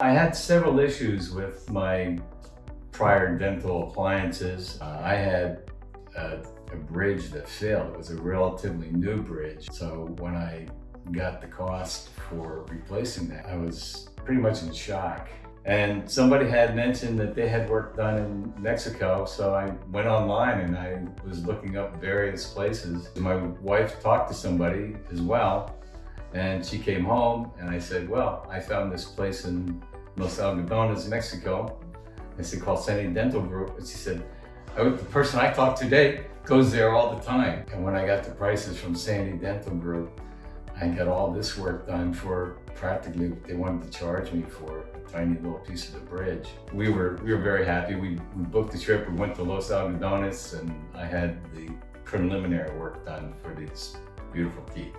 I had several issues with my prior dental appliances. Uh, I had a, a bridge that failed. It was a relatively new bridge. So when I got the cost for replacing that, I was pretty much in shock. And somebody had mentioned that they had work done in Mexico, so I went online and I was looking up various places. My wife talked to somebody as well, and she came home and I said, well, I found this place in Los Algodones, Mexico. I said, called Sani Dental Group. And she said, the person I talked to today goes there all the time. And when I got the prices from Sani Dental Group, I got all this work done for practically what they wanted to charge me for a tiny little piece of the bridge. We were we were very happy. We, we booked the trip. We went to Los Algodones and I had the preliminary work done for these beautiful teeth.